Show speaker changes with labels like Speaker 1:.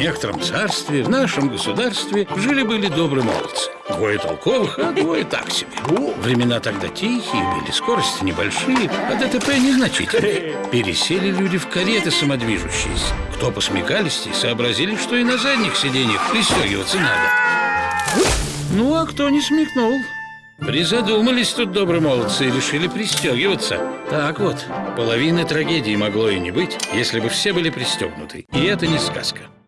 Speaker 1: некотором царстве, в нашем государстве, жили-были добрые молодцы. Двое толковых, а двое так себе. Времена тогда тихие были, скорости небольшие, а ДТП незначительные. Пересели люди в кареты самодвижущиеся. Кто посмекались, сообразили, что и на задних сиденьях пристегиваться надо. Ну, а кто не смекнул? Призадумались тут добрые молодцы и решили пристегиваться. Так вот, половины трагедии могло и не быть, если бы все были пристегнуты. И это не сказка.